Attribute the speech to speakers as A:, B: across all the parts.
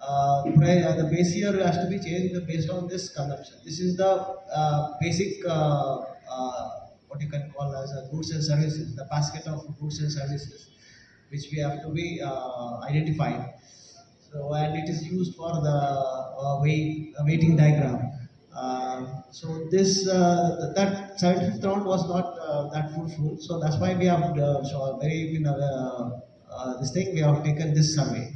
A: uh, uh, the base year has to be changed based on this consumption. This is the uh, basic uh, uh, what you can call as a goods and services, the basket of goods and services, which we have to be uh, identified. So and it is used for the uh, weight, uh, weighting diagram. Um, so this uh, that 75th round was not uh, that fruitful. So that's why we have uh, so very you know, uh, uh, this thing we have taken this survey.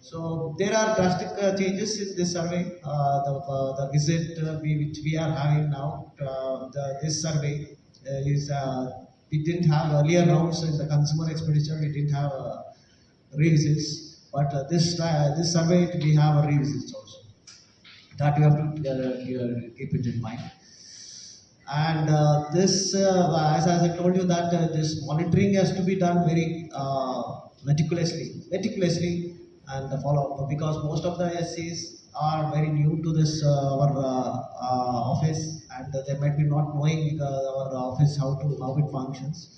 A: So there are drastic uh, changes in this survey. Uh, the, uh, the visit uh, we, which we are having now, uh, the, this survey uh, is uh, we didn't have earlier rounds in the consumer expenditure. We didn't have uh, revisits, but uh, this uh, this survey we have a revisits also. That you have to keep it in mind. And uh, this, uh, as, as I told you, that uh, this monitoring has to be done very meticulously, meticulously, and follow up because most of the SCs are very new to this our office, and they might be not knowing our office how to how it functions.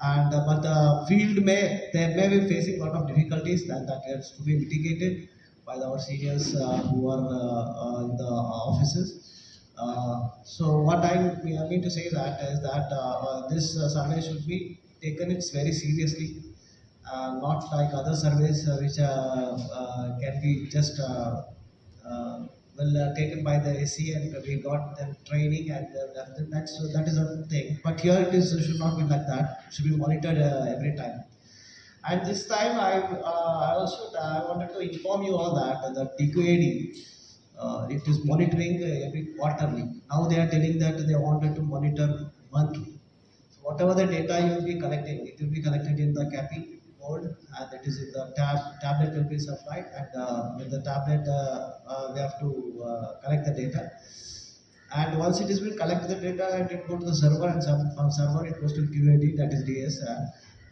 A: And uh, but the field may they may be facing a lot of difficulties that that has to be mitigated by our seniors uh, who are uh, uh, in the offices. Uh, so what I mean to say is that is that uh, this survey should be taken very seriously, not like other surveys which can be just well uh, taken by the AC and we got them training and uh, that- that is a thing. But here it is should not be like that. It should be monitored uh, every time. And this time I, uh, I also I wanted to inform you all that the DQAD uh, it is monitoring every quarterly. Now they are telling that they wanted to monitor monthly. So whatever the data you will be collecting, it will be collected in the CAPI board and it is in the tab tablet will be supplied and uh, with the tablet uh, uh, we have to uh, collect the data. And once it is will collect the data and it go to the server and some, from server it goes to QAD that is DS. Uh,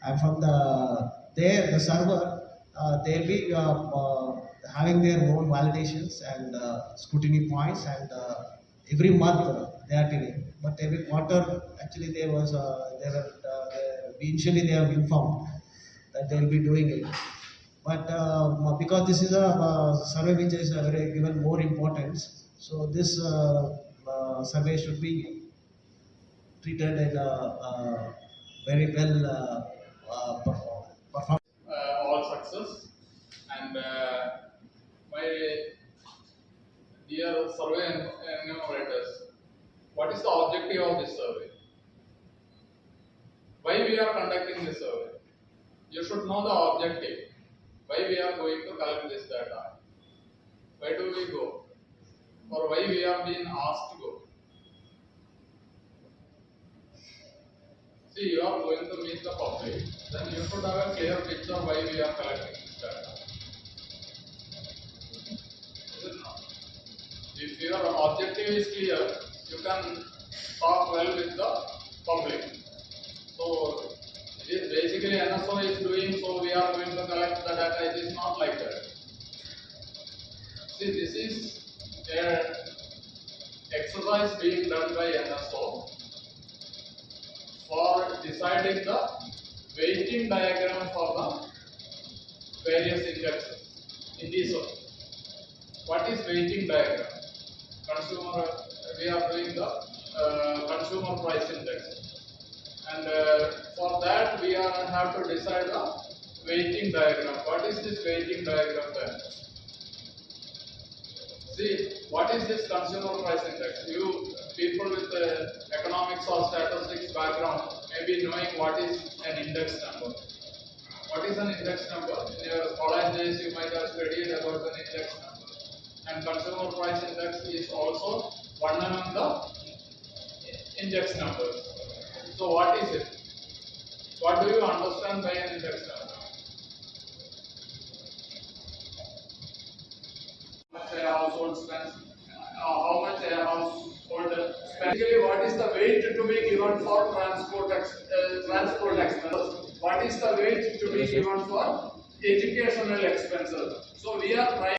A: and from the there the server they'll be having their own validations and scrutiny points and every month they are telling. But every quarter actually there was uh, there were uh, initially they have informed that they will be doing it. But uh, because this is a uh, survey which is uh, given more importance, so this survey should be treated in a very well uh, perform, perform.
B: uh, all success. And my dear survey en- enumerators, what is the objective of this survey? Why we are conducting this survey? You should know the objective. Why we are going to collect this data? Why do we go? Or why we are being asked to go? See, you are going to meet the public, then you should have a clear picture why we are collecting this data. Is it? If your objective is clear, you can talk well with the public. So, basically NSO is doing, so we are going to collect the data, it is not like that. See, this is a exercise being done by NSO for deciding the weighting diagram for the various indexes. In this one, what is weighting diagram? Consumer, we are doing the uh, consumer price index. And uh, for that, we are have to decide the weighting diagram. What is this weighting diagram then? See, what is this consumer price index? You people with uh, economics or statistics background may be knowing what is an index number. What is an index number? In your college days, you might have studied about an index number. And consumer price index is also one among the index numbers. So what is it? What do you understand by an index number? much a household spends, uh, how much a household spends. Basically, what is the weight to be given for transport ex, uh, transport expenses? What is the weight to be given for educational expenses? So we are trying.